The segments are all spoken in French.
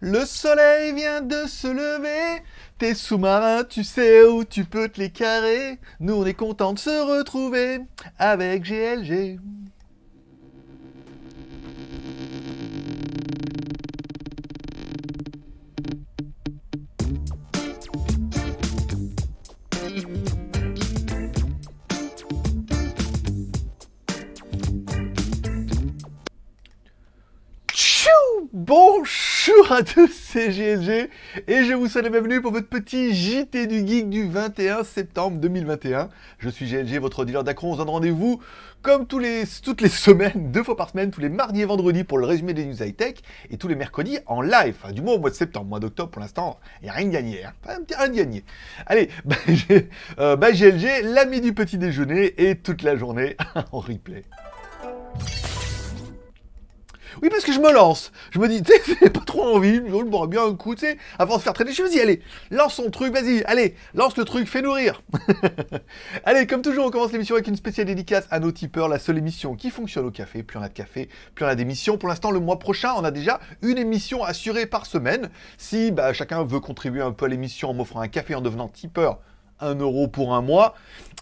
Le soleil vient de se lever, tes sous-marins, tu sais où tu peux te les carrer. Nous, on est content de se retrouver avec GLG. Bonjour à tous, c'est GLG et je vous souhaite la bienvenue pour votre petit JT du Geek du 21 septembre 2021. Je suis GLG, votre dealer d'Acron. On se donne rendez-vous comme tous les, toutes les semaines, deux fois par semaine, tous les mardis et vendredis pour le résumé des news high-tech et tous les mercredis en live, enfin, du moins au mois de septembre, mois d'octobre pour l'instant, il n'y a rien de gagné, hein. Rien de gagné. Allez, bah, j'ai- euh, bah, GLG, l'ami du petit déjeuner et toute la journée en replay. Oui, parce que je me lance. Je me dis, tu j'ai pas trop envie, je boirais bien un coup, tu sais, avant de faire traîner. Je me allez, lance ton truc, vas-y, allez, lance le truc, fais nourrir. allez, comme toujours, on commence l'émission avec une spéciale dédicace à nos tipeurs, la seule émission qui fonctionne au café. Plus on a de café, plus on a d'émissions. Pour l'instant, le mois prochain, on a déjà une émission assurée par semaine. Si bah, chacun veut contribuer un peu à l'émission en m'offrant un café en devenant tipeur, 1 euro pour un mois.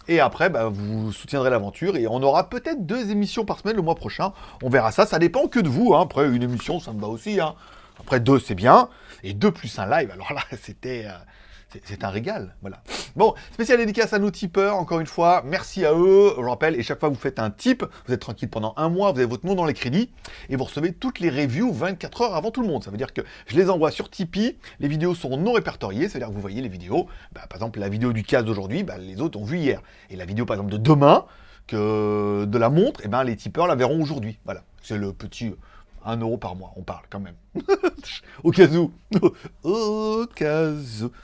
Et après, bah, vous soutiendrez l'aventure et on aura peut-être deux émissions par semaine le mois prochain. On verra ça, ça dépend que de vous. hein. Après, une émission, ça me va aussi. hein. Après, deux, c'est bien. Et deux plus un live, alors là, c'était... euh, c'est- un régal, voilà. Bon, spécial dédicace à nos tipeurs, encore une fois, merci à eux, je le rappelle, et chaque fois que vous faites un tip, vous êtes tranquille pendant un mois, vous avez votre nom dans les crédits, et vous recevez toutes les reviews 24 heures avant tout le monde. Ça veut dire que je les envoie sur Tipeee, les vidéos sont non répertoriées, c'est-à-dire que vous voyez les vidéos, bah, par exemple la vidéo du casse d'aujourd'hui, bah, les autres ont vu hier, et la vidéo par exemple de demain, que de la montre, et ben les tipeurs la verront aujourd'hui. Voilà, c'est le petit 1 euro par mois, on parle quand même. Au cas où. Au cas où.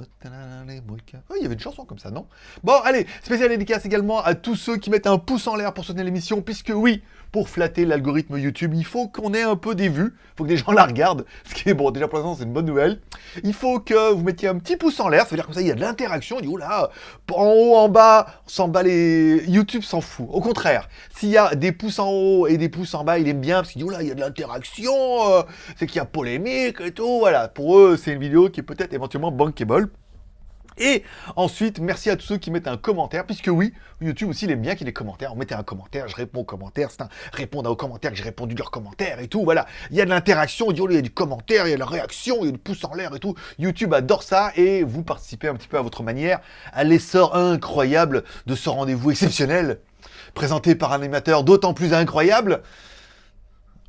Oh, il y avait une chanson comme ça, non? Bon, allez, spécial dédicace également à tous ceux qui mettent un pouce en l'air pour soutenir l'émission, puisque oui, pour flatter l'algorithme YouTube, il faut qu'on ait un peu des vues, il faut que des gens la regardent, ce qui est bon, déjà pour l'instant c'est une bonne nouvelle. Il faut que vous mettiez un petit pouce en l'air, ça veut dire comme ça il y a de l'interaction, on dit, oula, en haut, en bas, s'en bat les... YouTube s'en fout. Au contraire, s'il y a des pouces en haut et des pouces en bas, il aime bien, parce qu'il dit, oula, il y a de l'interaction, euh, c'est qu'il y a polémique et tout, voilà. Pour eux, c'est une vidéo qui est peut-être éventuellement bankable. Et ensuite, merci à tous ceux qui mettent un commentaire, puisque oui, YouTube aussi, il aime bien qu'il y ait des commentaires. On mettait un commentaire, je réponds aux commentaires, c'est un répondre aux commentaires, que j'ai répondu leurs commentaires et tout, voilà. Il y a de l'interaction, il y a- du commentaire, il y a de la réaction, il y a du pouce en l'air et tout. YouTube adore ça, et vous participez un petit peu à votre manière à l'essor incroyable de ce rendez-vous exceptionnel, présenté par un animateur d'autant plus incroyable.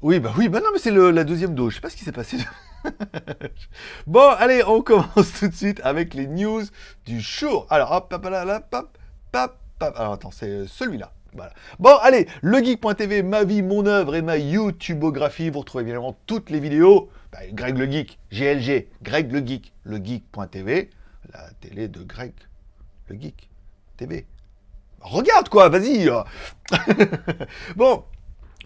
Oui, bah oui, bah non, mais c'est la deuxième dose, je sais pas ce qui s'est passé. Bon, allez, on commence tout de suite avec les news du jour. Alors, hop, hop, là, hop, hop, hop. Alors, attends, c'est celui-là. Voilà. Bon, allez, legeek.tv, ma vie, mon œuvre et ma YouTubeographie. Vous retrouvez évidemment toutes les vidéos. Bah, Greg le Geek, GLG, Greg le Geek, legeek.tv, la télé de Greg le Geek TV. Regarde quoi, vas-y. euh. bon,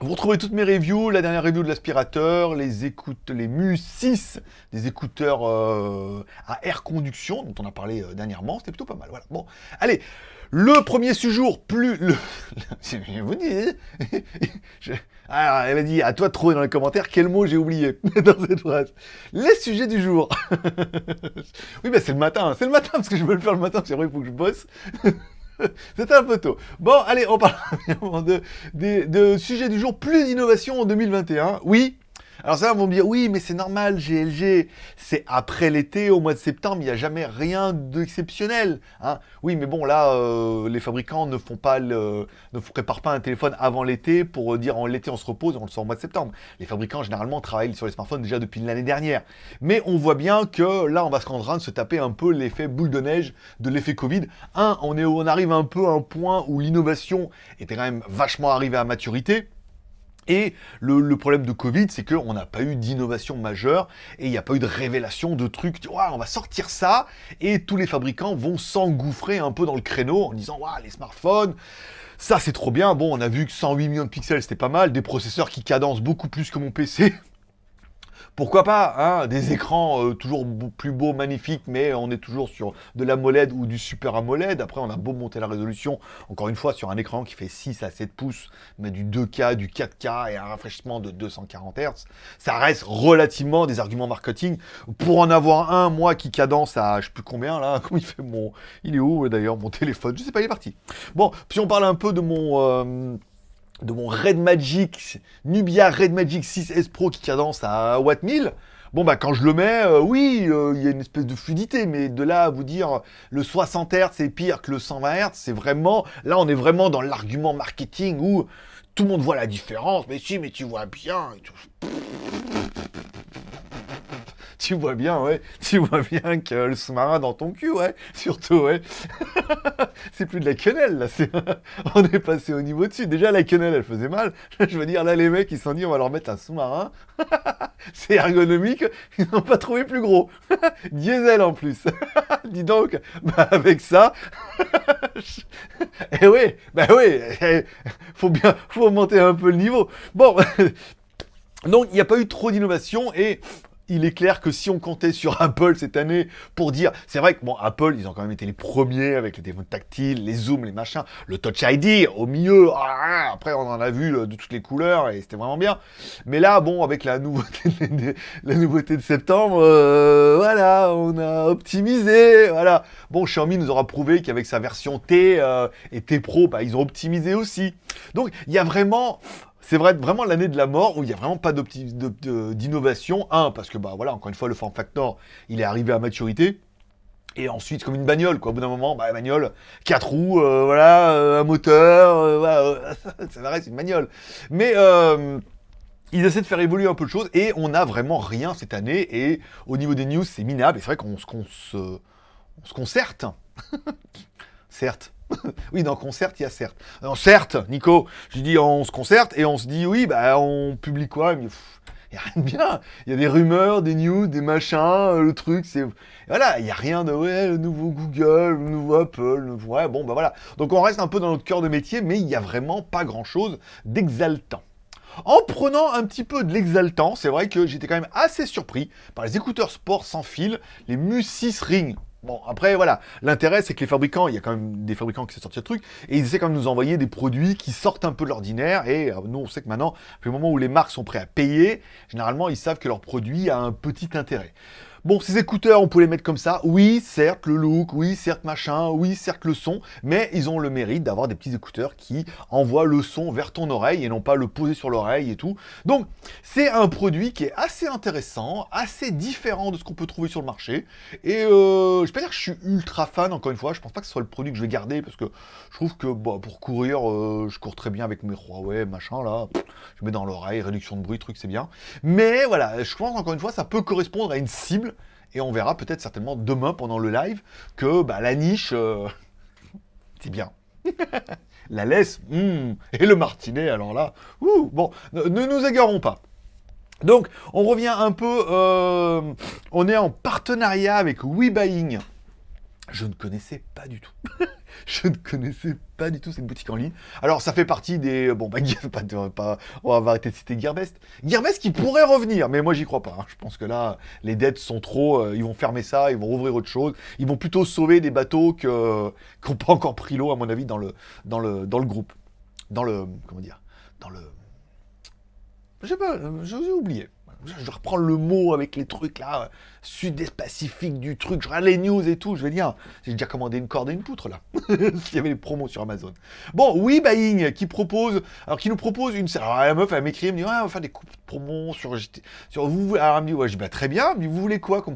vous retrouvez toutes mes reviews, la dernière review de l'aspirateur, les écoutes, les Mu 6, des écouteurs euh, à air conduction, dont on a parlé euh, dernièrement, c'était plutôt pas mal. Voilà. Bon, allez, le premier séjour, plus le. Je vous dis. Alors, elle m'a dit, à toi de trouver dans les commentaires quel mot j'ai oublié dans cette phrase. Les sujets du jour. oui, bah c'est le matin, c'est le matin parce que je veux le faire le matin, parce qu'après il faut que je bosse. C'était un peu tôt. Bon, allez, on parle de, des- de sujets du jour, plus d'innovation en 2021. Oui. Alors ça, vont me dire, oui, mais c'est normal, GLG, c'est après l'été, au mois de septembre, il n'y a jamais rien d'exceptionnel. Hein. Oui, mais bon, là, euh, les fabricants ne font pas le, ne préparent pas un téléphone avant l'été pour dire en l'été on se repose on le sort au mois de septembre. Les fabricants, généralement, travaillent sur les smartphones déjà depuis l'année dernière. Mais on voit bien que là, on va se rendre train de se taper un peu l'effet boule de neige de l'effet Covid. Un, on, est, on arrive un peu à un point où l'innovation était quand même vachement arrivée à maturité. Et le, problème de Covid, c'est qu'on n'a pas eu d'innovation majeure et il n'y a pas eu de révélation de trucs. Tu on va sortir ça et tous les fabricants vont s'engouffrer un peu dans le créneau en disant Waouh, les smartphones, ça c'est trop bien. Bon, on a vu que 108 millions de pixels c'était pas mal, des processeurs qui cadencent beaucoup plus que mon PC. Pourquoi pas hein, des écrans euh, toujours plus beaux, magnifiques, mais on est toujours sur de l'AMOLED ou du Super AMOLED. Après, on a beau monter la résolution, encore une fois, sur un écran qui fait 6 à 7 pouces, mais du 2K, du 4K et un rafraîchissement de 240 Hz, ça reste relativement des arguments marketing. Pour en avoir un, moi, qui cadence à je sais plus combien là, comment il fait mon... Il est où d'ailleurs mon téléphone? Je sais pas, il est parti. Bon, puis on parle un peu de mon... Euh, de mon Red Magic, Nubia Red Magic 6S Pro qui cadence à Watt 1000, bon bah quand je le mets, euh, oui, euh, il y a une espèce de fluidité, mais de là à vous dire le 60 Hz c'est pire que le 120 Hz, c'est vraiment, là on est vraiment dans l'argument marketing où tout le monde voit la différence, mais si, mais tu vois bien, tu vois bien, ouais, tu vois bien que le sous-marin dans ton cul, ouais, surtout, ouais. c'est plus de la quenelle, là, on est passé au niveau dessus. Déjà, la quenelle, elle faisait mal. Je veux dire, là, les mecs, ils se sont dit, on va leur mettre un sous-marin. c'est ergonomique, ils n'ont pas trouvé plus gros. Diesel, en plus. Dis donc, bah, avec ça... eh oui, bah oui, eh, faut bien, faut monter un peu le niveau. Bon... Donc, il n'y a pas eu trop d'innovation et il est clair que si on comptait sur Apple cette année pour dire, c'est vrai que bon, Apple, ils ont quand même été les premiers avec les téléphones tactiles, les zooms, les machins, le Touch ID au milieu. Ah, après, on en a vu de toutes les couleurs et c'était vraiment bien. Mais là, bon, avec la nouveauté, de, la nouveauté de septembre, euh, voilà, on a optimisé. Voilà. Bon, Xiaomi nous aura prouvé qu'avec sa version T euh, et T Pro, bah, ils ont optimisé aussi. Donc, il y a vraiment c'est vrai, vraiment l'année de la mort où il n'y a vraiment pas d'innovation. Un, parce que, bah voilà, encore une fois, le form factor, il est arrivé à maturité. Et ensuite, comme une bagnole, quoi. Au bout d'un moment, bah, bagnole, quatre roues, euh, voilà, euh, un moteur, euh, voilà, ça reste une bagnole. Mais ils essaient de faire évoluer un peu de choses et on n'a vraiment rien cette année. Et au niveau des news, c'est minable. Et c'est vrai qu'on se, se, on se concerte. certes. oui, dans concert, il y a certes. Non, certes, Nico, je dis on se concerte et on se dit oui, bah on publie quoi? Il n'y a rien de bien. Il y a des rumeurs, des news, des machins, euh, le truc, c'est... Voilà, il n'y a rien de, ouais, le nouveau Google, le nouveau Apple, le... ouais, bon, bah voilà. Donc on reste un peu dans notre cœur de métier, mais il n'y a vraiment pas grand-chose d'exaltant. En prenant un petit peu de l'exaltant, c'est vrai que j'étais quand même assez surpris par les écouteurs sport sans fil, les Mu6 Ring. Bon, après, voilà. L'intérêt, c'est que les fabricants, il y a quand même des fabricants qui sorti de truc, et ils essaient quand même de nous envoyer des produits qui sortent un peu de l'ordinaire, et euh, nous, on sait que maintenant, le moment où les marques sont prêtes à payer, généralement, ils savent que leur produit a un petit intérêt. Bon, ces écouteurs, on peut les mettre comme ça. Oui, certes, le look, oui, certes, machin, oui, certes, le son, mais ils ont le mérite d'avoir des petits écouteurs qui envoient le son vers ton oreille et non pas le poser sur l'oreille et tout. Donc, c'est un produit qui est assez intéressant, assez différent de ce qu'on peut trouver sur le marché. Et euh, je pas dire que je suis ultra fan, encore une fois. Je pense pas que ce soit le produit que je vais garder parce que je trouve que bah, pour courir, euh, je cours très bien avec mes Huawei, machin, là. Je mets dans l'oreille, réduction de bruit, truc, c'est bien. Mais voilà, je pense encore une fois, ça peut correspondre à une cible et on verra peut-être certainement demain pendant le live que bah, la niche, euh, c'est bien. la laisse, hmm, et le martinet, alors là, bon, ne, nous égarons pas. Donc, on revient un peu, euh, on est en partenariat avec WeBuying. Je ne connaissais pas du tout. je ne connaissais pas du tout cette boutique en ligne. Alors, ça fait partie des... Bon, bah, pas, pas, on va arrêter de citer Gearbest. Gearbest qui pourrait revenir, mais moi, j'y crois pas. Hein. Je pense que là, les dettes sont trop... Euh, ils vont fermer ça, ils vont rouvrir autre chose. Ils vont plutôt sauver des bateaux qui n'ont pas encore pris l'eau, à mon avis, dans le, groupe. Dans le... Comment dire Dans le... Je sais pas, j'ai oublié je reprends le mot avec les trucs là, sud-est pacifique du truc, je regarde les news et tout, je vais dire, j'ai déjà commandé une corde et une poutre là, s'il y avait les promos sur Amazon. Bon, oui, Buying, qui propose, alors qui nous propose une, alors la meuf, elle m'écrit, elle me dit, ouais, on va faire des coupes de promos sur, sur vous, alors elle me dit, ouais, je dis, bah très bien, mais vous voulez quoi comme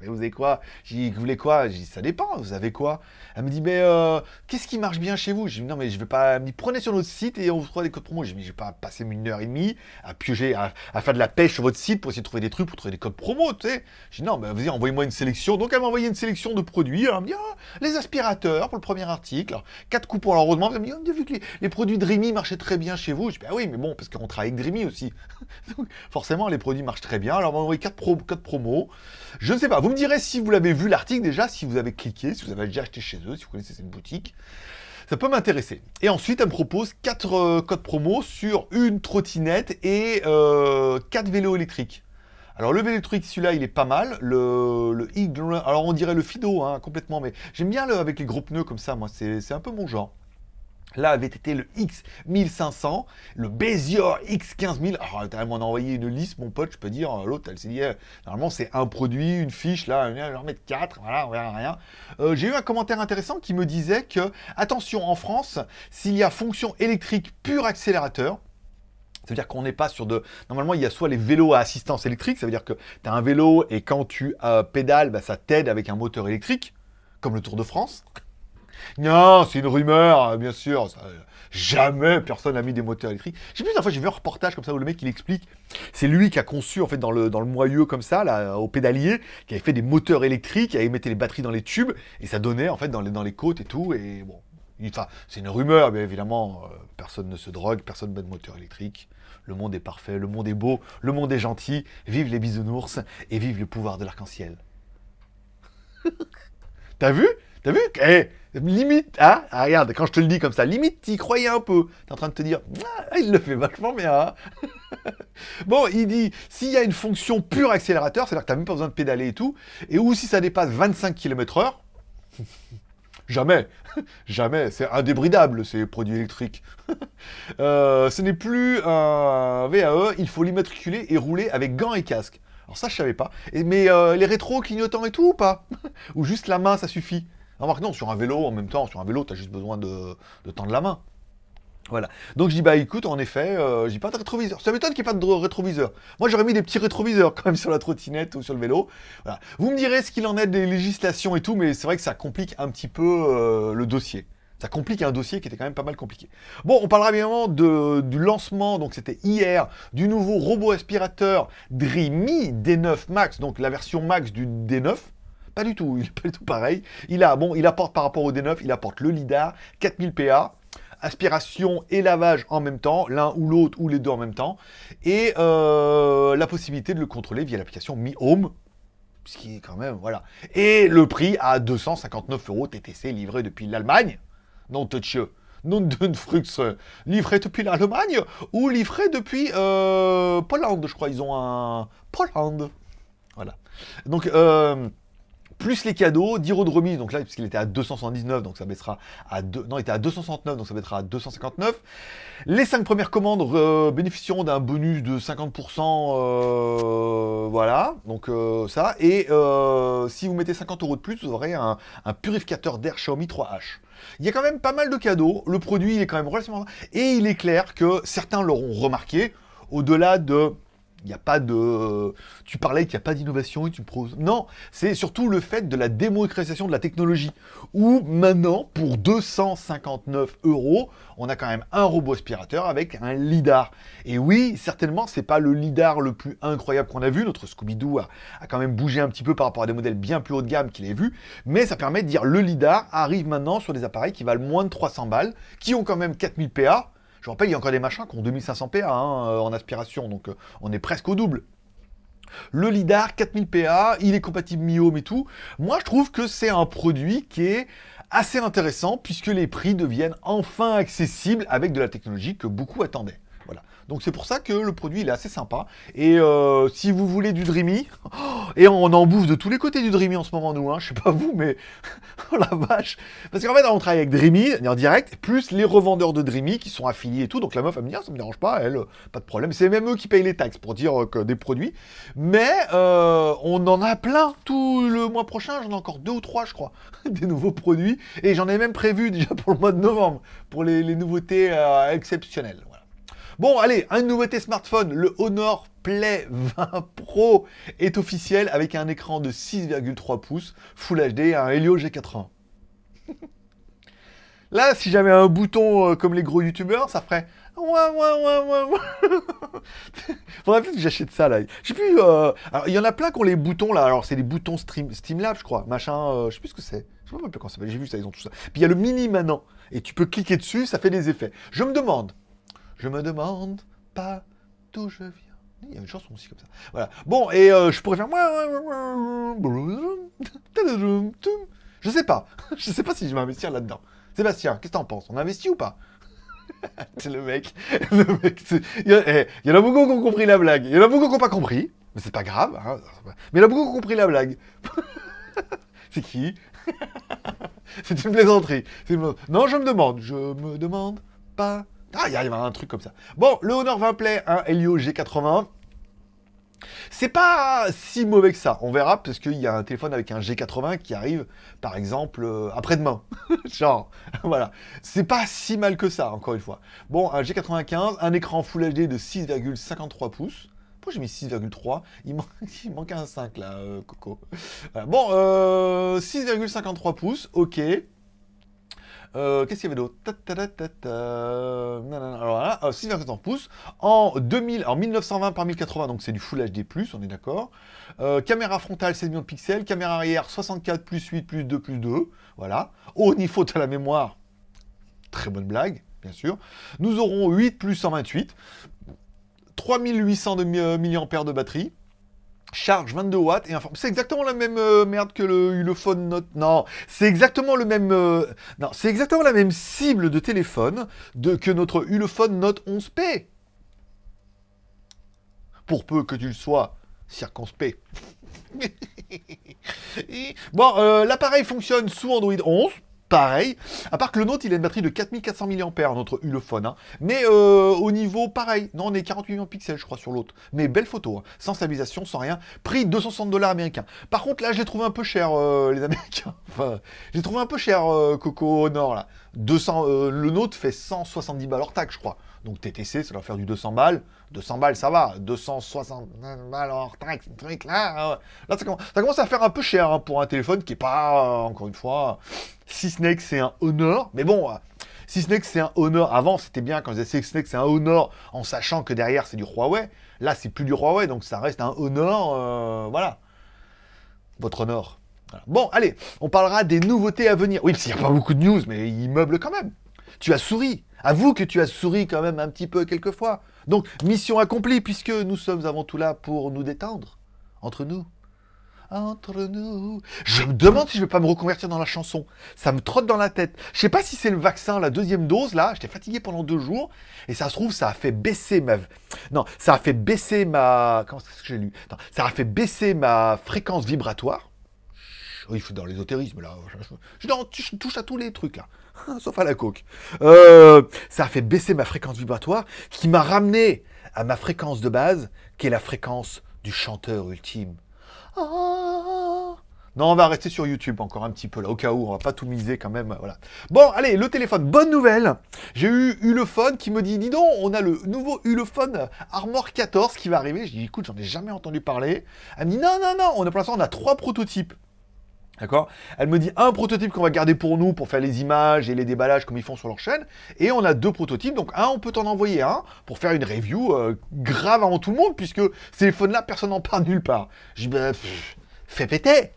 dis, vous avez quoi? Je dis, vous voulez quoi? Je dis, ça dépend, vous avez quoi? Elle me dit, mais euh, qu'est-ce qui marche bien chez vous? Je dis, non, mais je vais pas, me dit, prenez sur notre site et on vous trouvera des codes promos. Je dis, mais je vais pas passer une heure et demie à piocher, à, à faire de la pêche sur votre site pour essayer de trouver des trucs, pour trouver des codes promo, tu sais. Non, mais vas-y, envoyez-moi une sélection. Donc elle m'a envoyé une sélection de produits. Elle me dit, ah, les aspirateurs pour le premier article. Quatre coupons. Alors heureusement, elle me dit, a vu que les, produits Dreamy marchaient très bien chez vous. Je dis, bah oui, mais bon, parce qu'on travaille avec Dreamy aussi. Donc forcément, les produits marchent très bien. Alors on m'a envoyé quatre, pro quatre promos. Je ne sais pas, vous me direz si vous l'avez vu l'article déjà, si vous avez cliqué, si vous avez déjà acheté chez eux, si vous connaissez cette boutique ça peut m'intéresser. Et ensuite, elle me propose 4 euh, codes promo sur une trottinette et euh, 4 vélos électriques. Alors le vélo électrique, celui-là, il est pas mal. Le, alors on dirait le Fido, hein, complètement, mais j'aime bien le avec les gros pneus comme ça, moi, c'est un peu mon genre. Là avait été le X1500, le Bézior X15000. Alors, t'as m'en envoyé une liste, mon pote, je peux dire. L'autre, elle s'est dit, eh, normalement, c'est un produit, une fiche, là, je vais en mettre 4, voilà, on rien. Euh, j'ai eu un commentaire intéressant qui me disait que, attention, en France, s'il y a fonction électrique pur accélérateur, ça veut dire qu'on n'est pas sur de... Normalement, il y a soit les vélos à assistance électrique, ça veut dire que tu as un vélo et quand tu euh, pédales, bah, ça t'aide avec un moteur électrique, comme le Tour de France. Non, c'est une rumeur, bien sûr. jamais personne n'a mis des moteurs électriques. Je sais plus, une fois, j'ai vu un reportage comme ça où le mec, il explique. C'est lui qui a conçu, en fait, dans le, dans moyeu comme ça, là, au pédalier, qui avait fait des moteurs électriques, qui avait mis les batteries dans les tubes, et ça donnait, en fait, dans les, dans les côtes et tout. Et bon, enfin, c'est une rumeur, mais évidemment, euh, personne ne se drogue, personne ne met de moteur électrique. Le monde est parfait, le monde est beau, le monde est gentil. Vive les bisounours et vive le pouvoir de l'arc-en-ciel. T'as vu? T'as vu? Eh, Limite, hein? Ah, Regarde, quand je te le dis comme ça, limite, t'y croyais un peu. T'es en train de te dire, ah, il le fait vachement bien. Hein. bon, il dit, s'il y a une fonction pure accélérateur, c'est-à-dire que t'as même pas besoin de pédaler et tout, et ou si ça dépasse 25 km h Jamais, jamais, c'est indébridable ces produits électriques. Euh, ce n'est plus un VAE, il faut l'immatriculer et rouler avec gants et casque. Alors ça, je savais pas. mais euh, les rétros clignotants et tout ou pas? Ou juste la main, ça suffit? Remarque, non, sur un vélo, en même temps, sur un vélo, tu as juste besoin de tendre la main. Voilà. Donc je dis, bah écoute, en effet, euh, j'ai pas de rétroviseur. Ça m'étonne qu'il n'y ait pas de rétroviseur. Moi, j'aurais mis des petits rétroviseurs quand même sur la trottinette ou sur le vélo. Voilà. Vous me direz ce qu'il en est des législations et tout, mais c'est vrai que ça complique un petit peu euh, le dossier. Ça complique un dossier qui était quand même pas mal compliqué. Bon, on parlera évidemment de, du lancement, donc c'était hier, du nouveau robot aspirateur Dreamy D9 Max, donc la version Max du D9. Pas du tout, il n'est pas du tout pareil. Il a, bon, il apporte par rapport au D9, il apporte le LIDAR, 4000 PA, aspiration et lavage en même temps, l'un ou l'autre ou les deux en même temps, et euh, la possibilité de le contrôler via l'application Mi Home, ce qui est quand même, voilà. Et le prix à 259 euros TTC livré depuis l'Allemagne, non touch non de Frux, livré depuis l'Allemagne ou livré depuis euh, Pologne, je crois, ils ont un Pologne, voilà. Donc, euh, plus les cadeaux, 10 euros de remise, donc là, puisqu'il était à 279, donc ça baissera à 2, non, il était à 269, donc ça baissera à 259. Les 5 premières commandes euh, bénéficieront d'un bonus de 50%, euh, voilà, donc euh, ça, et si vous mettez 50 euros de plus, vous aurez un, un purificateur d'air Xiaomi 3H. Il y a quand même pas mal de cadeaux, le produit il est quand même relativement... Et il est clair que certains l'auront remarqué, au-delà de n'y a pas de... Tu parlais qu'il n'y a pas d'innovation et tu poses... Non, c'est surtout le fait de la démocratisation de la technologie. Où maintenant, pour 259 euros, on a quand même un robot aspirateur avec un lidar. Et oui, certainement, c'est pas le lidar le plus incroyable qu'on a vu. Notre Scooby-Doo a, a, quand même bougé un petit peu par rapport à des modèles bien plus haut de gamme qu'il ait vu. Mais ça permet de dire le lidar arrive maintenant sur des appareils qui valent moins de 300 balles, qui ont quand même 4000 PA, je rappelle, il y a encore des machins qui ont 2500 PA hein, euh, en aspiration, donc euh, on est presque au double. Le LIDAR, 4000 PA, il est compatible Mi-Home et tout. Moi, je trouve que c'est un produit qui est assez intéressant, puisque les prix deviennent enfin accessibles avec de la technologie que beaucoup attendaient. Donc c'est pour ça que le produit il est assez sympa. Et euh, si vous voulez du Dreamy, et on en bouffe de tous les côtés du Dreamy en ce moment nous, hein, je sais pas vous, mais oh la vache. Parce qu'en fait on travaille avec Dreamy en direct, plus les revendeurs de Dreamy qui sont affiliés et tout. Donc la meuf elle me dit ah, ça me dérange pas, elle, pas de problème. C'est même eux qui payent les taxes pour dire euh, que des produits. Mais euh, on en a plein tout le mois prochain, j'en ai encore deux ou trois je crois, des nouveaux produits. Et j'en ai même prévu déjà pour le mois de novembre, pour les nouveautés exceptionnelles. Bon, allez, une nouveauté smartphone, le Honor Play 20 Pro est officiel avec un écran de 6,3 pouces, Full HD un Helio G80. Là, si j'avais un bouton euh, comme les gros youtubeurs, ça ferait... Faudrait peut-être que j'achète ça, là. Je sais plus... Euh, alors, il y en a plein qui ont les boutons, là. Alors, c'est des boutons Stream... Streamlab, je crois. Machin... Euh, je sais plus ce que c'est. Je pas ça. J'ai vu ça, ils ont tout ça. Puis, il y a le mini maintenant. Et tu peux cliquer dessus, ça fait des effets. Je me demande... Je me demande pas d'où je viens. Il y a une chanson aussi comme ça. Voilà. Bon, et euh, je pourrais faire... Je sais pas. Je sais pas si je vais investir là-dedans. Sébastien, qu'est-ce que t'en penses? On investit ou pas? C'est le mec. Le mec y eh, il y en a beaucoup qui ont compris la blague. Il y en a beaucoup qui n'ont pas compris. Mais c'est pas grave. Hein. Mais il a beaucoup compris la blague. c'est qui? C'est une plaisanterie. Non, je me demande. Je me demande pas. Ah, il y a un truc comme ça. Bon, le Honor 20 Play, un Helio G80. C'est pas si mauvais que ça. On verra parce qu'il y a un téléphone avec un G80 qui arrive, par exemple, euh, après-demain. Genre, voilà. C'est pas si mal que ça, encore une fois. Bon, un G95, un écran Full HD de 6,53 pouces. Pourquoi j'ai mis 6,3 il, manque un 5 là, euh, Coco. Bon, 6,53 euh, pouces, ok. Euh, qu'est-ce qu'il y avait d'autre? Alors 6,1 pouces. En, 2000, en 1920 par 1080, donc c'est du Full HD+, on est d'accord. Euh, caméra frontale 16 millions de pixels. Caméra arrière 64 plus 8 plus 2 plus 2. Voilà. Au niveau de la mémoire, très bonne blague, bien sûr. Nous aurons 8 plus 128. 3800 de mAh de batterie charge 22 watts et C'est exactement la même euh, merde que le Ulefone Note. Non, c'est exactement le même. Euh, non, c'est exactement la même cible de téléphone que notre Ulefone Note 11P. Pour peu que tu le sois circonspect. bon, euh, l'appareil fonctionne sous Android 11 pareil. À part que le nôtre, il a une batterie de 4400 mAh, notre Ulefone. Hein. Mais euh, au niveau, pareil. Non, on est 48 millions de pixels, je crois, sur l'autre. Mais belle photo, hein. sans stabilisation, sans rien. Prix 260 dollars américains. Par contre, là, je l'ai trouvé un peu cher, euh, les Américains. Enfin, j'ai trouvé un peu cher, euh, Coco Honor, là. 200, le nôtre fait 170 balles hors taxe, je crois. Donc TTC, ça doit faire du 200 balles. 200 balles, ça va. 260 balles hors taxe, truc là. Là, ça commence, à faire un peu cher hein, pour un téléphone qui est pas, encore une fois, si ce n'est que c'est un Honor. Mais bon, si ce n'est que c'est un Honor, avant c'était bien quand je disais si ce n'est que c'est un Honor en sachant que derrière c'est du Huawei. Là, c'est plus du Huawei, donc ça reste un Honor, euh, voilà. Votre Honor. Bon, allez, on parlera des nouveautés à venir. Oui, parce qu'il n'y a pas beaucoup de news, mais il meuble quand même. Tu as souri. Avoue que tu as souri quand même un petit peu quelquefois. Donc, mission accomplie, puisque nous sommes avant tout là pour nous détendre. Entre nous entre nous. Je me demande si je vais pas me reconvertir dans la chanson. Ça me trotte dans la tête. Je sais pas si c'est le vaccin, la deuxième dose, là. J'étais fatigué pendant deux jours. Et ça se trouve, ça a fait baisser ma... Non, ça a fait baisser ma... Comment est-ce que j'ai lu? Ça a fait baisser ma fréquence vibratoire. Oui, je suis dans l'ésotérisme, là. Je, touche à tous les trucs, là. Sauf à la coke. Euh, ça a fait baisser ma fréquence vibratoire, qui m'a ramené à ma fréquence de base, qui est la fréquence du chanteur ultime. Non, on va rester sur YouTube encore un petit peu là, au cas où, on va pas tout miser quand même, voilà. Bon, allez, le téléphone, bonne nouvelle J'ai eu Ulefone qui me dit, dis donc, on a le nouveau Ulefone Armor 14 qui va arriver. Je dis, écoute, j'en ai jamais entendu parler. Elle me dit, non, non, non, on a pour l'instant, on a trois prototypes. D'accord? Elle me dit un prototype qu'on va garder pour nous, pour faire les images et les déballages comme ils font sur leur chaîne. Et on a deux prototypes, donc un, on peut t'en envoyer un pour faire une review euh, grave avant tout le monde, puisque ces téléphones-là, personne n'en parle nulle part. Je dis, ben, fais péter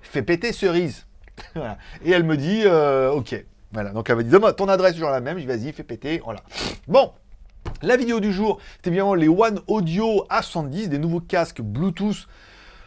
Fais péter cerise Et elle me dit, euh, ok. Voilà, donc elle m'a dit, ton adresse toujours la même. Je dis, vas-y, fais péter, voilà. Bon, la vidéo du jour, c'était bien les One Audio A70, des nouveaux casques Bluetooth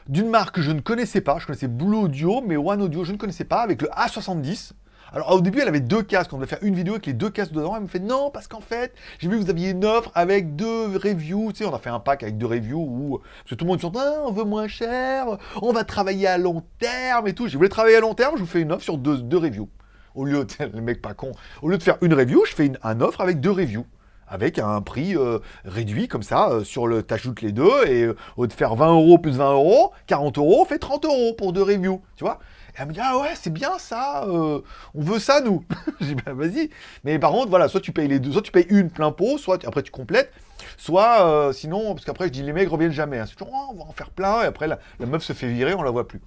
d'une marque que je ne connaissais pas. Je connaissais Blue Audio, mais One Audio, je ne connaissais pas, avec le A70. Alors au début, elle avait deux casques. On devait faire une vidéo avec les deux casques dedans. Elle me fait non, parce qu'en fait, j'ai vu que vous aviez une offre avec deux reviews. Tu sais, on a fait un pack avec deux reviews où parce que tout le monde se dit ah, on veut moins cher, on va travailler à long terme et tout. J'ai voulu travailler à long terme, je vous fais une offre sur deux, deux reviews. Au lieu de, le mec pas con, au lieu de faire une review, je fais une, un offre avec deux reviews avec un prix euh, réduit comme ça, euh, sur le, t'ajoutes les deux, et euh, au de faire 20 euros plus 20 euros, 40 euros, fait 30 euros pour deux reviews, tu vois et elle me dit, ah ouais, c'est bien ça, on veut ça, nous. J'ai dit, bah vas-y. Mais par contre, voilà, soit tu payes les deux, soit tu payes une plein pot, soit après tu complètes, soit sinon, parce qu'après je dis, les mecs reviennent jamais. Hein. C'est toujours, oh, on va en faire plein, et après la, la meuf se fait virer, on la voit plus.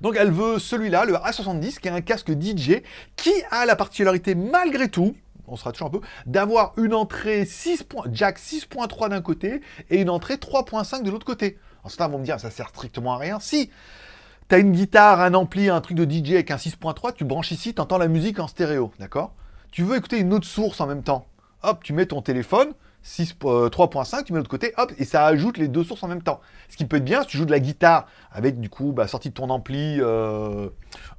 Donc elle veut celui-là, le A70, qui est un casque DJ, qui a la particularité, malgré tout, on sera toujours un peu, d'avoir une entrée 6 jack 6.3 d'un côté et une entrée 3.5 de l'autre côté. Alors certains vont me dire, ça sert strictement à rien. Si tu as une guitare, un ampli, un truc de DJ avec un 6.3, tu branches ici, tu entends la musique en stéréo, d'accord? Tu veux écouter une autre source en même temps. Hop, tu mets ton téléphone, 3.5, euh, tu mets l'autre côté, hop, et ça ajoute les deux sources en même temps. Ce qui peut être bien si tu joues de la guitare avec du coup, bah, sortie de ton ampli, euh,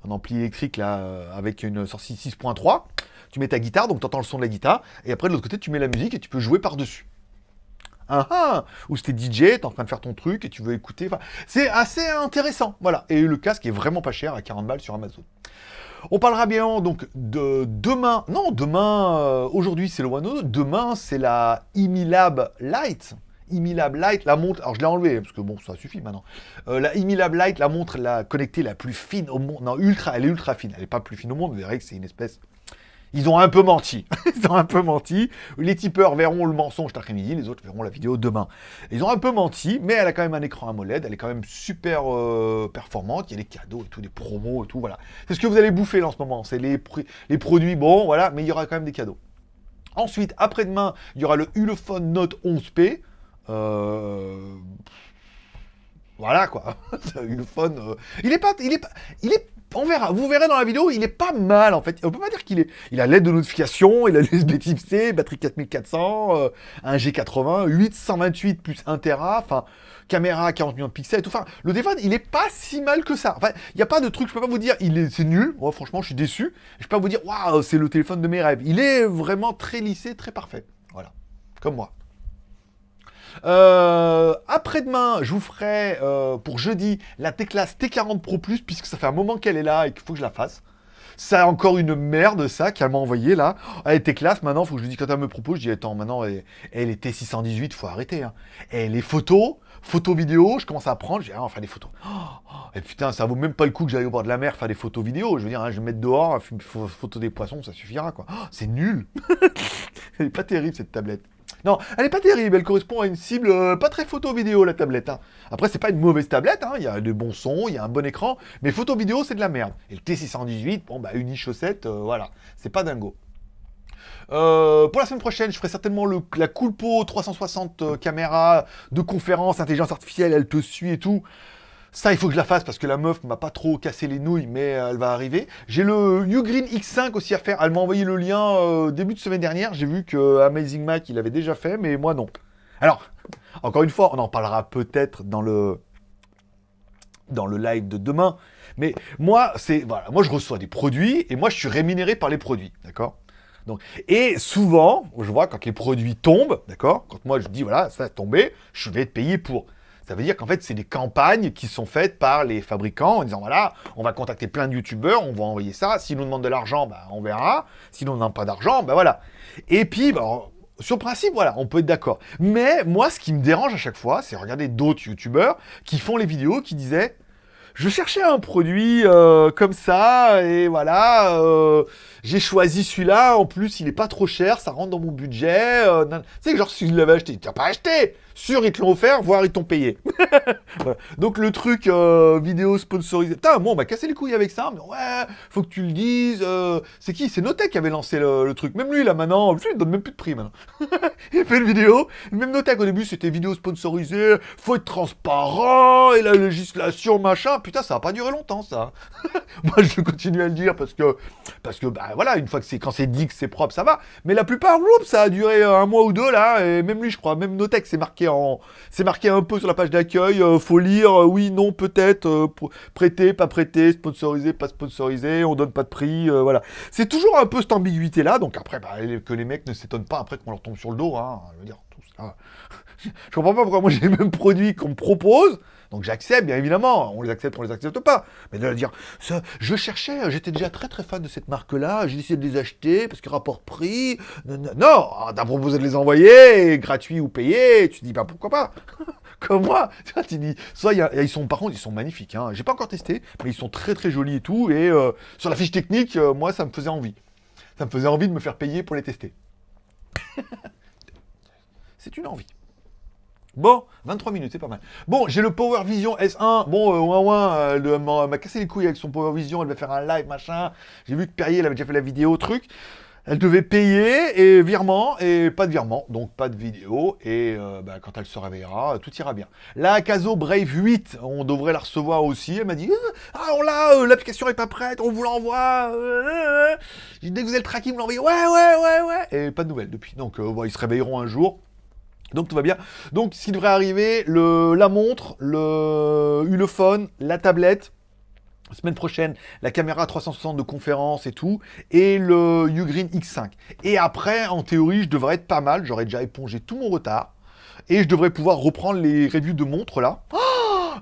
un ampli électrique là, euh, avec une sortie 6.3, tu mets ta guitare, donc tu entends le son de la guitare, et après de l'autre côté, tu mets la musique et tu peux jouer par-dessus. Ah, ah Ou c'était DJ, t'es en train de faire ton truc et tu veux écouter. C'est assez intéressant. Voilà. Et le casque est vraiment pas cher, à 40 balles sur Amazon. On parlera bien donc de demain. Non, demain, euh, aujourd'hui c'est le One Demain c'est la Imilab Lite. Imilab Lite, la montre, alors je l'ai enlevé parce que bon, ça suffit maintenant. Euh, la Imilab Lite, la montre la connectée la plus fine au monde. Non, ultra, elle est ultra fine. Elle n'est pas plus fine au monde, vous verrez que c'est une espèce ils ont un peu menti. Ils ont un peu menti. Les tipeurs verront le mensonge cet après-midi, les autres verront la vidéo demain. Ils ont un peu menti, mais elle a quand même un écran AMOLED, elle est quand même super euh, performante, il y a des cadeaux et tout, des promos et tout, voilà. C'est ce que vous allez bouffer là, en ce moment, c'est les, les produits, bon, voilà, mais il y aura quand même des cadeaux. Ensuite, après-demain, il y aura le Ulefone Note 11P. Euh... Voilà quoi, Ulefone, euh... il est pas, il est pas, il est on verra. Vous verrez dans la vidéo, il est pas mal en fait. On peut pas dire qu'il est. Il a l'aide de notification, il a l'USB Type C, batterie 4400, euh, un G80, 828 plus 1 Tera, enfin caméra 40 millions de pixels et tout. Enfin, le téléphone, il est pas si mal que ça. Il n'y a pas de truc, je peux pas vous dire, il est, nul. Moi, franchement, je suis déçu. Je peux pas vous dire, waouh, c'est le téléphone de mes rêves. Il est vraiment très lissé, très parfait. Voilà, comme moi. Euh, après-demain, je vous ferai euh, pour jeudi la T-Class T40 Pro Plus, puisque ça fait un moment qu'elle est là et qu'il faut que je la fasse. Ça encore une merde, ça, qu'elle m'a envoyé là. Elle était classe, maintenant, faut que je lui dise quand elle me propose, je dis attends, maintenant, elle, elle est T618, faut arrêter. Hein. Et les photos, photos vidéo, je commence à apprendre, j'ai ah, faire des photos. Oh, et putain, ça vaut même pas le coup que j'aille au bord de la mer faire des photos vidéo. Je veux dire, hein, je vais mettre dehors, photo des poissons, ça suffira quoi. Oh, c'est nul. elle est pas terrible cette tablette. Non, elle est pas terrible, elle correspond à une cible euh, pas très photo-vidéo, la tablette. Hein. Après, c'est pas une mauvaise tablette, hein. il y a de bons sons, il y a un bon écran, mais photo-vidéo, c'est de la merde. Et le T618, bon, bah, une chaussette, euh, voilà, c'est pas dingo. Euh, pour la semaine prochaine, je ferai certainement la Coolpo 360 caméra de conférence, intelligence artificielle, elle te suit et tout. Ça, il faut que je la fasse parce que la meuf m'a pas trop cassé les nouilles, mais elle va arriver. J'ai le Ugreen X5 aussi à faire. Elle m'a envoyé le lien euh, début de semaine dernière. J'ai vu que Amazing Mac, il avait déjà fait, mais moi non. Alors, encore une fois, on en parlera peut-être dans le dans le live de demain. Mais moi, c'est voilà, moi je reçois des produits et moi je suis rémunéré par les produits, d'accord? Donc, et souvent, je vois quand les produits tombent, d'accord? Quand moi je dis voilà, ça a tombé, je vais être payé pour. Ça veut dire qu'en fait, c'est des campagnes qui sont faites par les fabricants en disant, voilà, on va contacter plein de youtubeurs, on va envoyer ça. S'ils nous demandent de l'argent, bah, on verra. S'ils nous pas d'argent, bah voilà. Et puis, bah, sur principe, voilà, on peut être d'accord. Mais moi, ce qui me dérange à chaque fois, c'est regarder d'autres youtubeurs qui font les vidéos qui disaient je cherchais un produit euh, comme ça, et voilà, euh, j'ai choisi celui-là, en plus il est pas trop cher, ça rentre dans mon budget. Euh, tu genre si je l'avais acheté, tu n'as pas acheté Sûr, ils te l'ont offert, voire ils t'ont payé. Donc le truc vidéo sponsorisé. Putain, moi on m'a cassé les couilles avec ça, mais ouais, faut que tu le dises. c'est qui? C'est Notech qui avait lancé le, truc. Même lui là maintenant, lui donne même plus de prix maintenant. il fait une vidéo, même Notech au début c'était vidéo sponsorisée, faut être transparent, et la législation, machin putain, ça va pas durer longtemps, ça. Moi, je continue à le dire parce que, parce que, bah voilà, une fois que c'est, quand c'est dit que c'est propre, ça va. Mais la plupart, ça a duré un mois ou deux, là, et même lui, je crois, même Notech, c'est marqué c'est marqué un peu sur la page d'accueil, euh, faut lire, euh, oui, non, peut-être, euh, prêter, pas prêter, sponsorisé, pas sponsorisé, on donne pas de prix, voilà. C'est toujours un peu cette ambiguïté-là, donc après, bah, que les mecs ne s'étonnent pas après qu'on leur tombe sur le dos, hein, je veux dire, tout je comprends pas pourquoi moi j'ai les mêmes produits qu'on me propose, donc j'accepte, bien évidemment, on les accepte, on les accepte pas. Mais de dire, je cherchais, j'étais déjà très très fan de cette marque-là, j'ai décidé de les acheter parce que rapport prix, non, t'as proposé de les envoyer, gratuit ou payé, tu dis, bah pourquoi pas? Comme moi, tu dis, soit ils sont, par contre, ils sont magnifiques, hein. j'ai pas encore testé, mais ils sont très très jolis et tout, et euh, sur la fiche technique, euh, moi ça me faisait envie. Ça me faisait envie de me faire payer pour les tester. C'est une envie. Bon, 23 minutes, c'est pas mal. Bon, j'ai le Power Vision S1. Bon, euh, ouin ouin, elle m'a cassé les couilles avec son Power Vision. Elle va faire un live, machin. J'ai vu que Perrier, elle avait déjà fait la vidéo, truc. Elle devait payer et virement et pas de virement, donc pas de vidéo. Et euh, bah, quand elle se réveillera, tout ira bien. La Caso Brave 8, on devrait la recevoir aussi. Elle m'a dit Ah, on l'a, euh, l'application est pas prête, on vous l'envoie. dès que vous avez le tracking, vous l'envoyez. Ouais, ouais, ouais, ouais. Et pas de nouvelles depuis. Donc, ils se réveilleront un jour. Donc tout va bien. Donc ce qui devrait arriver, le, la montre, le Ulefone, la tablette, semaine prochaine, la caméra 360 de conférence et tout, et le Ugreen X5. Et après, en théorie, je devrais être pas mal, j'aurais déjà épongé tout mon retard. Et je devrais pouvoir reprendre les reviews de montres là.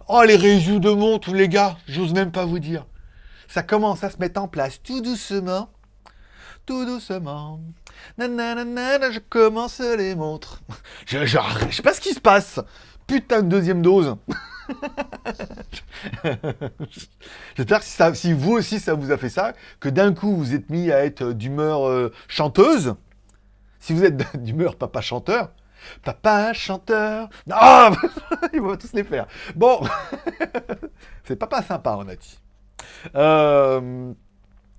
Oh, les reviews de montres, les gars, j'ose même pas vous dire. Ça commence à se mettre en place tout doucement. Tout doucement. Nanana, je commence les montres. Je, je, sais pas ce qui se passe. Putain de deuxième dose. J'espère que si, si vous aussi ça vous a fait ça, que d'un coup vous êtes mis à être d'humeur euh, chanteuse. Si vous êtes d'humeur papa chanteur, papa chanteur. Ah Ils vont tous les faire. Bon, c'est papa sympa, on a dit. Euh,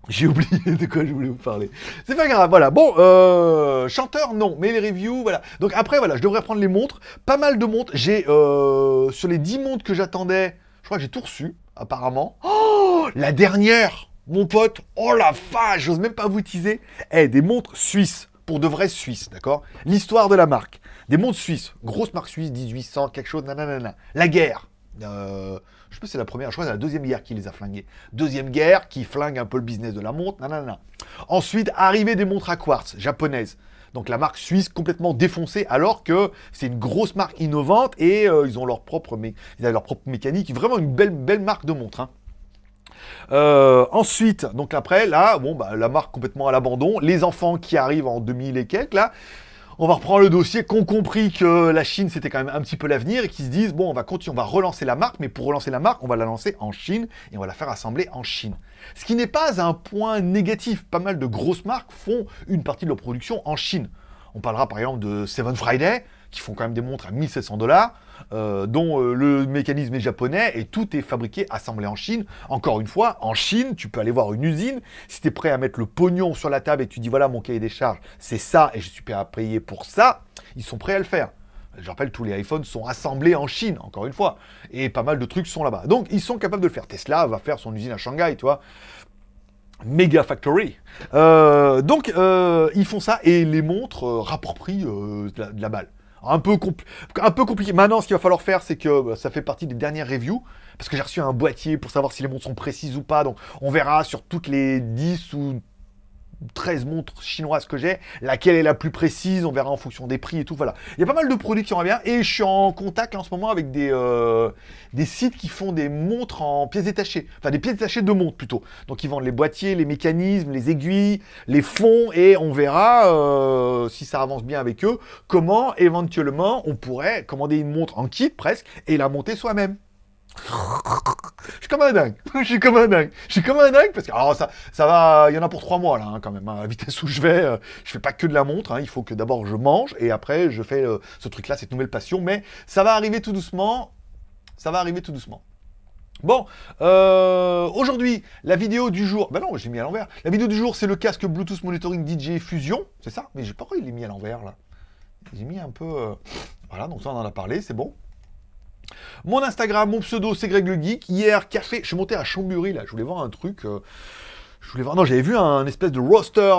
J'ai oublié de quoi je voulais vous parler. C'est pas grave, voilà. Bon, euh, chanteur, non, mais les reviews, voilà. Donc après, voilà, je devrais prendre les montres. Pas mal de montres. J'ai, euh, sur les 10 montres que j'attendais, je crois que j'ai tout reçu, apparemment. Oh, la dernière, mon pote, oh la vache, j'ose même pas vous teaser. Eh, des montres suisses, pour de vraies suisses, d'accord? L'histoire de la marque. Des montres suisses, grosse marque suisse, 1800, quelque chose, nanana. La guerre. Euh, je sais pas si c'est la première, je crois que c'est la deuxième guerre qui les a flingués. Deuxième guerre qui flingue un peu le business de la montre, nanana. Ensuite, arrivée des montres à quartz japonaises. Donc la marque suisse complètement défoncée, alors que c'est une grosse marque innovante et euh, ils ont leur propre, ils leur propre mécanique. Vraiment une belle, belle marque de montre. hein. Euh, ensuite, donc après, là, bon, bah, la marque complètement à l'abandon. Les enfants qui arrivent en 2000 et quelques, là, on va reprendre le dossier, qu'on compris que la Chine c'était quand même un petit peu l'avenir et qui se disent bon on va continuer, on va relancer la marque, mais pour relancer la marque, on va la lancer en Chine et on va la faire assembler en Chine. Ce qui n'est pas un point négatif. Pas mal de grosses marques font une partie de leur production en Chine. On parlera par exemple de Seven Friday, qui font quand même des montres à 1700 dollars, euh, dont euh, le mécanisme est japonais et tout est fabriqué, assemblé en Chine. Encore une fois, en Chine, tu peux aller voir une usine. Si tu es prêt à mettre le pognon sur la table et tu dis voilà mon cahier des charges, c'est ça et je suis prêt à payer pour ça, ils sont prêts à le faire. Je rappelle, tous les iPhones sont assemblés en Chine, encore une fois. Et pas mal de trucs sont là-bas. Donc, ils sont capables de le faire. Tesla va faire son usine à Shanghai, tu vois. Mega Factory. Euh, donc, ils font ça et les montres euh, de la balle. Un peu, un peu compliqué. Maintenant, ce qu'il va falloir faire, c'est que bah, ça fait partie des dernières reviews. Parce que j'ai reçu un boîtier pour savoir si les montres sont précises ou pas. Donc, on verra sur toutes les 10 ou 13 montres chinoises que j'ai, laquelle est la plus précise, on verra en fonction des prix et tout, voilà. Il y a pas mal de produits qui en bien, et je suis en contact en ce moment avec des, euh, des sites qui font des montres en pièces détachées, enfin des pièces détachées de montres plutôt. Donc ils vendent les boîtiers, les mécanismes, les aiguilles, les fonds, et on verra, euh, si ça avance bien avec eux, comment éventuellement on pourrait commander une montre en kit presque, et la monter soi-même. Je suis comme un dingue. Je suis comme un dingue. Je suis comme un dingue parce que alors ça, va. Il y en a pour trois mois là, hein, quand même. hein. À la vitesse où je vais, euh, je fais pas que de la montre. hein. Il faut que d'abord je mange et après je fais euh, ce truc-là, cette nouvelle passion. Mais ça va arriver tout doucement. Ça va arriver tout doucement. Bon, euh, aujourd'hui, la vidéo du jour. Ben non, j'ai mis à l'envers. La vidéo du jour, c'est le casque Bluetooth Monitoring DJ Fusion. C'est ça? Mais j'ai pas pourquoi il est mis à l'envers là. J'ai mis un peu. euh, Voilà, donc ça on en a parlé, c'est bon. Mon Instagram, mon pseudo, c'est Greg le Geek. Hier, café, je suis monté à Chambury, là, je voulais voir un truc. euh, je voulais voir. Non, j'avais vu un espèce de roster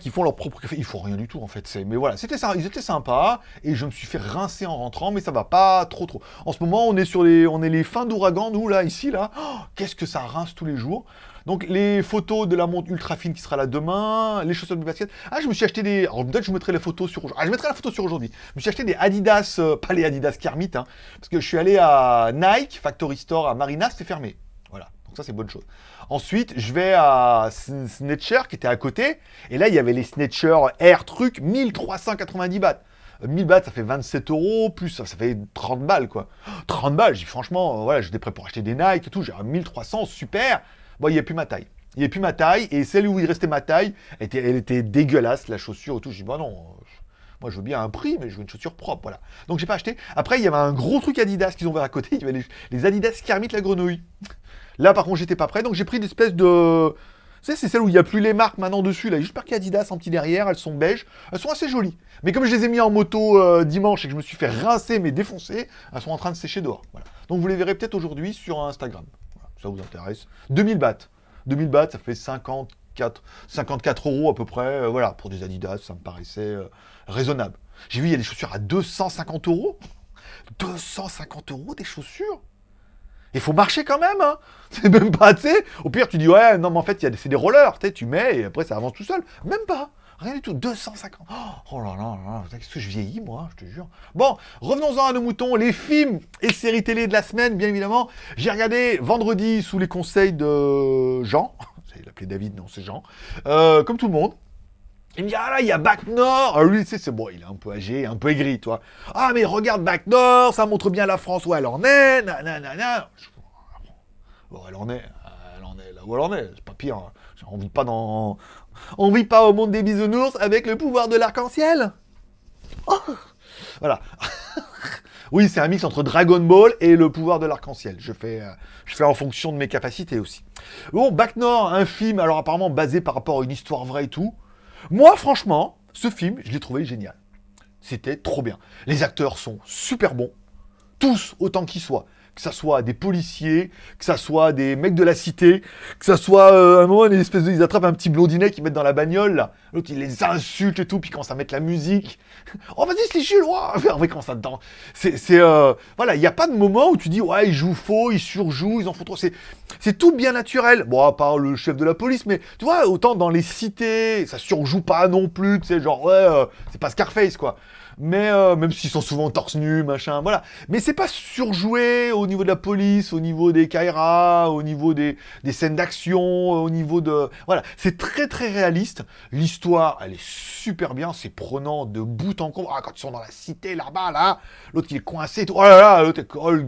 qui font leur propre café. Ils font rien du tout, en fait. Mais voilà, c'était ça. Ils étaient sympas. Et je me suis fait rincer en rentrant, mais ça va pas trop, trop. En ce moment, on est sur les, on est les fins d'ouragan, nous, là, ici, là. Oh, Qu'est-ce que ça rince tous les jours. Donc, les photos de la montre ultra fine qui sera là demain, les chaussures de basket. Ah, je me suis acheté des. Alors, peut-être je mettrai les photos sur. Ah, je mettrai la photo sur aujourd'hui. Je me suis acheté des Adidas, euh, pas les Adidas Kermit, hein, parce que je suis allé à Nike, Factory Store à Marina, c'était fermé. Voilà, donc ça c'est bonne chose. Ensuite, je vais à Sn- Snatcher qui était à côté, et là il y avait les Snatcher Air truc, 1390 bahts. Euh, 1000 bahts, ça fait 27 euros, plus ça, fait 30 balles quoi. 30 balles, j'ai franchement, euh, voilà, j'étais prêt pour acheter des Nike et tout, j'ai un 1300, super. Bon, il n'y a plus ma taille. Il n'y a plus ma taille, et celle où il restait ma taille, elle était, elle était dégueulasse, la chaussure et tout. J'ai dit, bah non, moi je veux bien un prix, mais je veux une chaussure propre, voilà. Donc j'ai pas acheté. Après, il y avait un gros truc Adidas qu'ils ont ouvert à côté, il y avait les, les Adidas Kermit la grenouille. Là, par contre, j'étais pas prêt, donc j'ai pris des espèces de. Tu sais, c'est celle où il n'y a plus les marques maintenant dessus, là. Il y a Adidas en petit derrière, elles sont beiges. Elles sont assez jolies. Mais comme je les ai mis en moto euh, dimanche et que je me suis fait rincer mais défoncer, elles sont en train de sécher dehors. Donc vous les verrez peut-être aujourd'hui sur Instagram. Ça vous intéresse. 2000 bahts. 2000 bahts, ça fait 54, 54 euros à peu près. euh, voilà, pour des Adidas, ça me paraissait euh, raisonnable. J'ai vu, il y a des chaussures à 250 euros. 250 euros des chaussures? Il faut marcher quand même, hein. C'est même pas, tu sais. Au pire, tu dis, ouais, non, mais en fait, c'est des rollers, tu sais, tu mets et après, ça avance tout seul. Même pas. Rien du tout, 250. Oh là là là, qu'est-ce que je vieillis, moi, je te jure. Bon, revenons-en à nos moutons, les films et séries télé de la semaine, bien évidemment. J'ai regardé vendredi sous les conseils de Jean. Il l'appelait David, non, c'est Jean. Euh, comme tout le monde. Il me dit, ah là, il y a Bac Nord. Alors lui, tu sais, c'est bon, il est un peu âgé, un peu aigri, toi. Ah, mais regarde Bac Nord, ça montre bien la France où elle en est. Nanana. Bon, elle en est, elle en est là où elle en est, c'est pas pire. On vit pas dans... On vit pas au monde des bisounours avec le pouvoir de l'arc-en-ciel oh Voilà. oui, c'est un mix entre Dragon Ball et le pouvoir de l'arc-en-ciel. Je fais, euh, je fais en fonction de mes capacités aussi. Bon, Bac Nord, un film, alors apparemment basé par rapport à une histoire vraie et tout. Moi, franchement, ce film, je l'ai trouvé génial. C'était trop bien. Les acteurs sont super bons. Tous, autant qu'ils soient que ça soit des policiers, que ça soit des mecs de la cité, que ça soit euh, à un moment une espèce de, ils attrapent un petit blondinet qu'ils mettent dans la bagnole là, l'autre il les insulte et tout, puis commence à mettre la musique. Oh vas-y c'est Jules, ouais, en fait quand ça dedans. C'est c'est euh, voilà, il n'y a pas de moment où tu dis ouais ils jouent faux, ils surjouent, ils en font trop. C'est c'est tout bien naturel. Bon à part le chef de la police, mais tu vois autant dans les cités ça surjoue pas non plus, tu sais genre ouais euh, c'est pas Scarface quoi mais euh, même s'ils sont souvent torse nu, machin, voilà. Mais c'est pas surjoué au niveau de la police, au niveau des Kaira, au niveau des, des scènes d'action, au niveau de... Voilà, c'est très très réaliste. L'histoire, elle est super bien, c'est prenant de bout en bout. Ah, quand ils sont dans la cité là-bas, là, l'autre qui est coincé, tout. oh là là, l'autre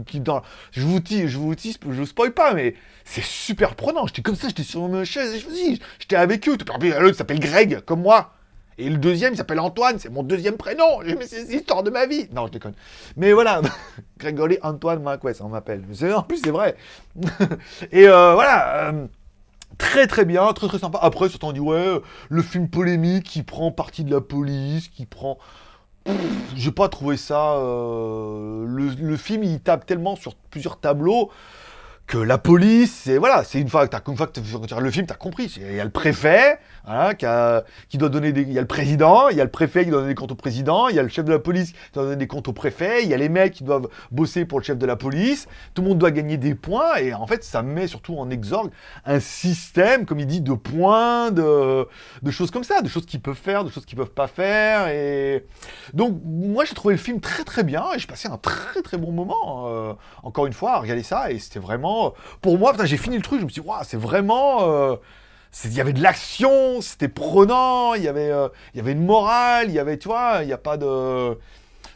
qui dans... Je vous dis, je vous dis, je vous spoil pas, mais c'est super prenant. J'étais comme ça, j'étais sur ma chaise, je me j'étais avec eux. L'autre s'appelle Greg, comme moi. Et le deuxième, il s'appelle Antoine, c'est mon deuxième prénom. C'est l'histoire de ma vie. Non, je déconne. Mais voilà, Grégory Antoine Marquez, on m'appelle. En plus, c'est vrai. et euh, voilà. Euh, très très bien, très très sympa. Après, certains dit ouais, le film polémique qui prend partie de la police, qui prend. J'ai pas trouvé ça. Euh, le, film, il tape tellement sur plusieurs tableaux que la police, c'est voilà, c'est une fois que tu une fois que tu le film, tu as compris. Il y a le préfet qui, doit donner des, il y a le président, il y a le préfet qui doit donner des comptes au président, il y a le chef de la police qui doit donner des comptes au préfet, il y a les mecs qui doivent bosser pour le chef de la police. Tout le monde doit gagner des points et en fait, ça met surtout en exorgue un système, comme il dit, de points, de, choses comme ça, de choses qu'ils peuvent faire, de choses qu'ils peuvent pas faire. Et donc, moi, j'ai trouvé le film très très bien et j'ai passé un très très bon moment. Euh, encore une fois, à regarder ça et c'était vraiment pour moi, j'ai fini le truc, je me suis dit, c'est vraiment... Euh, il y avait de l'action, c'était prenant, il y avait, euh, il y avait une morale, il y avait, tu vois, il n'y a pas de...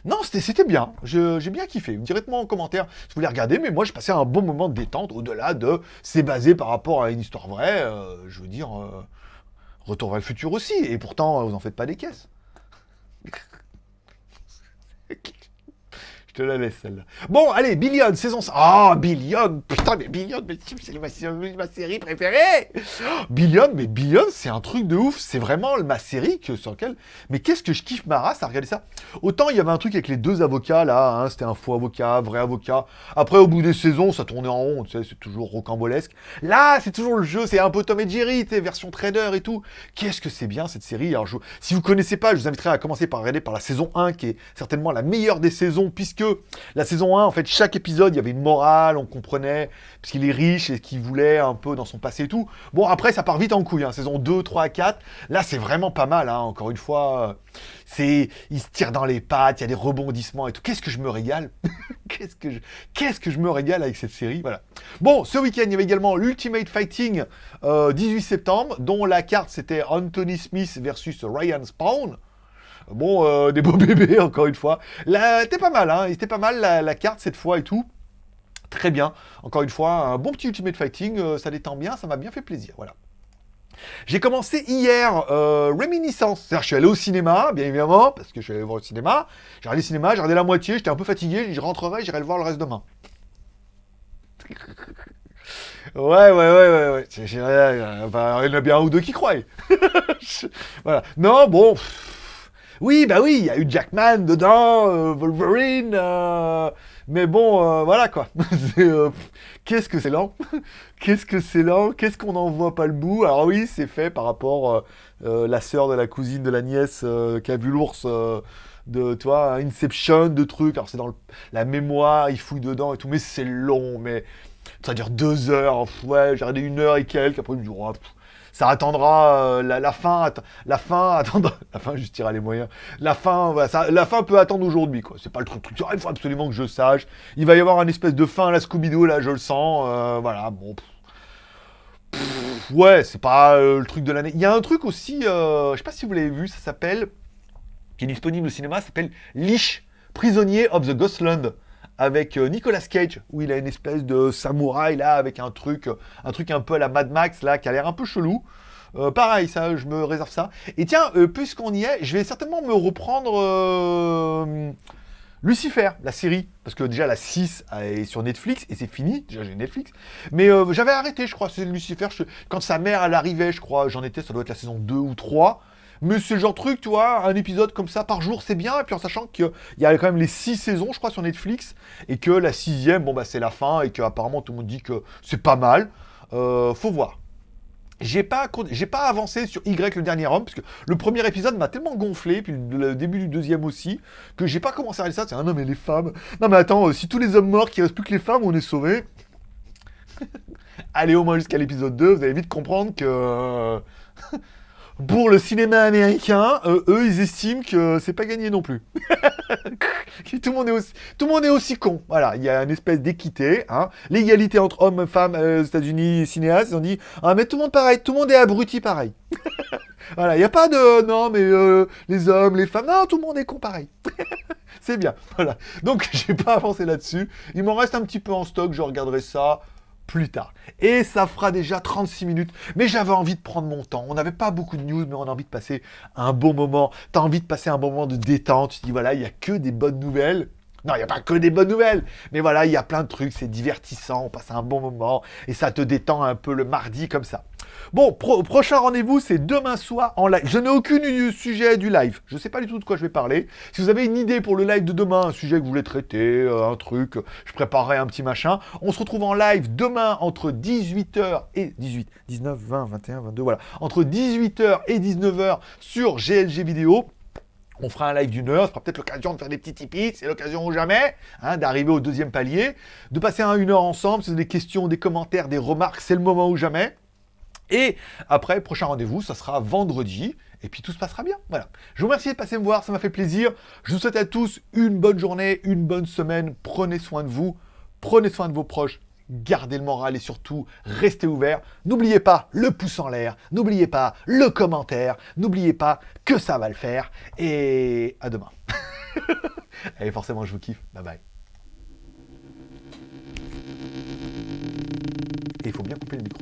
Non, c'était bien, j'ai bien kiffé. Dites-moi en commentaire si vous voulez regarder, mais moi j'ai passé un bon moment de détente, au-delà de c'est basé par rapport à une histoire vraie, euh, je veux dire, Retour vers le futur aussi, et pourtant vous en faites pas des caisses. Je te la laisse celle-là. Bon, allez, Billion, saison 5. Ah, oh, Billion Putain, mais Billion, mais c'est ma, série préférée Billion, mais Billion, c'est un truc de ouf. C'est vraiment ma série sur laquelle... Mais qu'est-ce que je kiffe ma race à regarder ça? Autant il y avait un truc avec les deux avocats, là, hein, c'était un faux avocat, vrai avocat. Après, au bout des saisons, ça tournait en rond, tu sais, c'est toujours rocambolesque. Là, c'est toujours le jeu, c'est un peu Tom et Jerry, tu sais, version trader et tout. Qu'est-ce que c'est bien, cette série? Alors, si vous connaissez pas, je vous inviterai à commencer par regarder par la saison 1, qui est certainement la meilleure des saisons, puisque la saison 1, en fait, chaque épisode, il y avait une morale, on comprenait, parce qu'il est riche et qu'il voulait un peu dans son passé et tout. Bon, après, ça part vite en couille, hein, saison 2, 3, 4. Là, c'est vraiment pas mal, hein, encore une fois. C'est, il se tire dans les pattes, il y a des rebondissements et tout. Qu'est-ce que je me régale? Qu'est-ce que je, qu'est-ce que je me régale avec cette série? Voilà. Bon, ce week-end, il y avait également l'Ultimate Fighting 18 euh, septembre, dont la carte c'était Anthony Smith versus Ryan Spawn. Bon, euh, des beaux bébés, encore une fois. C'était pas mal, hein. C'était pas mal la, carte cette fois et tout. Très bien. Encore une fois, un bon petit Ultimate Fighting. Euh, ça détend bien, ça m'a bien fait plaisir. Voilà. J'ai commencé hier euh, Réminiscence. C'est-à-dire, je suis allé au cinéma, bien évidemment, parce que je suis allé voir au cinéma. J'ai regardé le cinéma, j'ai regardé la moitié, j'étais un peu fatigué. Je rentrerai, j'irai le voir le reste demain. Ouais, ouais, ouais, ouais, ouais. il y en a bien un ou deux qui croient. voilà. Non, bon. Oui, bah oui, il y a eu Jackman dedans, euh, Wolverine, euh, mais bon, euh, voilà quoi. Qu'est-ce que c'est lent? Qu'est-ce que c'est lent? Qu'est-ce qu'on n'en voit pas le bout? Alors oui, c'est fait par rapport la sœur de la cousine de la nièce qui a vu l'ours de toi Inception de trucs. Alors c'est dans la mémoire il fouille dedans et tout mais c'est long mais ça dure deux heures ouais j'ai regardé une heure et quelques après je me dis oh, ça attendra la, la, fin, la fin attendra, la fin justira les moyens. La fin, voilà, ça, la fin peut attendre aujourd'hui, quoi. C'est pas le truc, truc, il faut absolument que je sache. Il va y avoir une espèce de fin à la Scooby-Doo, là, je le sens. voilà, bon. ouais, c'est pas le truc de l'année. Il y a un truc aussi, je sais pas si vous l'avez vu, ça s'appelle, qui est disponible au cinéma, s'appelle Lich, prisonnier of the Ghostland avec euh, Nicolas Cage, où il a une espèce de samouraï là, avec un truc, euh, un truc un peu à la Mad Max là, qui a l'air un peu chelou. Euh, pareil, ça, je me réserve ça. Et tiens, puisqu'on y est, je vais certainement me reprendre Lucifer, la série. Parce que déjà, la 6 est sur Netflix, et c'est fini. Déjà, j'ai Netflix. Mais j'avais arrêté, je crois, c'est Lucifer. Quand sa mère, elle arrivait, je crois, j'en étais, ça doit être la saison 2 ou 3. Mais c'est le genre de truc, tu vois, un épisode comme ça par jour, c'est bien. Et puis en sachant qu'il y a quand même les six saisons, je crois, sur Netflix. Et que la sixième, bon, bah, c'est la fin. Et qu'apparemment, tout le monde dit que c'est pas mal. Euh, faut voir. J'ai pas, pas avancé sur Y le dernier homme, parce que le premier épisode m'a tellement gonflé, puis le début du deuxième aussi, que j'ai pas commencé à regarder ça. C'est un non mais les femmes. Non mais attends, euh, si tous les hommes morts, qu'il reste plus que les femmes, on est sauvés. Allez au moins jusqu'à l'épisode 2, vous allez vite comprendre que. Pour le cinéma américain, euh, eux, ils estiment que c'est pas gagné non plus. tout, le monde est aussi, con. Voilà, il y a une espèce d'équité. Hein. L'égalité entre hommes femmes euh, États-Unis, cinéastes, ils ont dit Ah, mais tout le monde pareil, tout le monde est abruti pareil. voilà, il n'y a pas de non, mais euh, les hommes, les femmes, non, tout le monde est con pareil. c'est bien. Voilà. Donc, j'ai pas avancé là-dessus. Il m'en reste un petit peu en stock, je regarderai ça plus tard. Et ça fera déjà 36 minutes. Mais j'avais envie de prendre mon temps. On n'avait pas beaucoup de news, mais on a envie de passer un bon moment. T'as envie de passer un moment de détente. Tu dis, voilà, il n'y a que des bonnes nouvelles. Non, il n'y a pas que des bonnes nouvelles. Mais voilà, il y a plein de trucs. C'est divertissant. On passe un bon moment. Et ça te détend un peu le mardi comme ça. Bon, prochain rendez-vous, c'est demain soir en live. Je n'ai aucun sujet du live. Je ne sais pas du tout de quoi je vais parler. Si vous avez une idée pour le live de demain, un sujet que vous voulez traiter, euh, un truc, je préparerai un petit machin. On se retrouve en live demain entre 18h et 18, 19, 20, 21, 22, voilà. Entre 18h et 19h sur GLG Vidéo. On fera un live d'une heure, ce sera peut-être l'occasion de faire des petits tipis, c'est l'occasion ou jamais, hein, d'arriver au deuxième palier, de passer un, une heure ensemble, si vous des questions, des commentaires, des remarques, c'est le moment ou jamais. Et après, prochain rendez-vous, ça sera vendredi. Et puis tout se passera bien. Voilà. Je vous remercie de passer me voir, ça m'a fait plaisir. Je vous souhaite à tous une bonne journée, une bonne semaine. Prenez soin de vous, prenez soin de vos proches, gardez le moral et surtout, restez ouverts. N'oubliez pas le pouce en l'air, n'oubliez pas le commentaire, n'oubliez pas que ça va le faire. Et à demain. Allez, forcément, je vous kiffe. Bye bye. Il faut bien couper le micro.